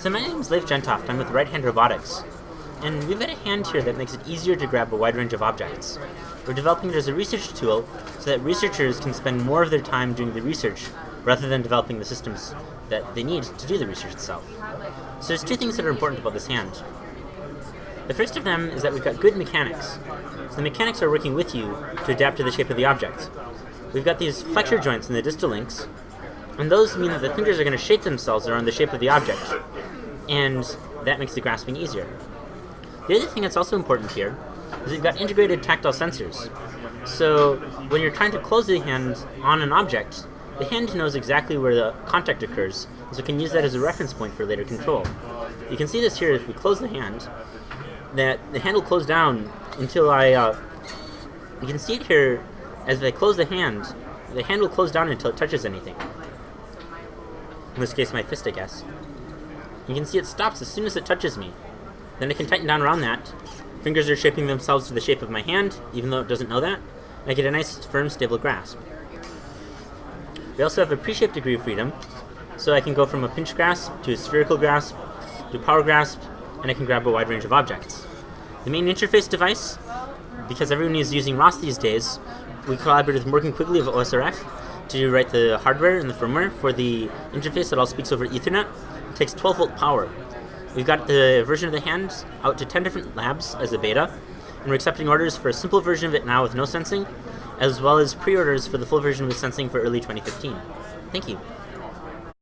So my name is Leif Jentoft. I'm with Right Hand Robotics. And we've got a hand here that makes it easier to grab a wide range of objects. We're developing it as a research tool so that researchers can spend more of their time doing the research rather than developing the systems that they need to do the research itself. So there's two things that are important about this hand. The first of them is that we've got good mechanics. So the mechanics are working with you to adapt to the shape of the object. We've got these flexure joints in the distal links, and those mean that the fingers are going to shape themselves around the shape of the object, and that makes the grasping easier. The other thing that's also important here is we've got integrated tactile sensors. So when you're trying to close the hand on an object, the hand knows exactly where the contact occurs, so it can use that as a reference point for later control. You can see this here if we close the hand, that the hand will close down until I, uh, you can see it here, as I close the hand, the hand will close down until it touches anything. In this case, my fist, I guess. You can see it stops as soon as it touches me. Then I can tighten down around that. Fingers are shaping themselves to the shape of my hand, even though it doesn't know that. I get a nice, firm, stable grasp. We also have a pre-shaped degree of freedom, so I can go from a pinch grasp to a spherical grasp to power grasp, and I can grab a wide range of objects. The main interface device, because everyone is using ROS these days, we collaborated with Morgan Quigley of OSRF to write the hardware and the firmware for the interface that all speaks over Ethernet. It takes 12 volt power. We've got the version of the hand out to 10 different labs as a beta, and we're accepting orders for a simple version of it now with no sensing, as well as pre-orders for the full version with sensing for early 2015. Thank you.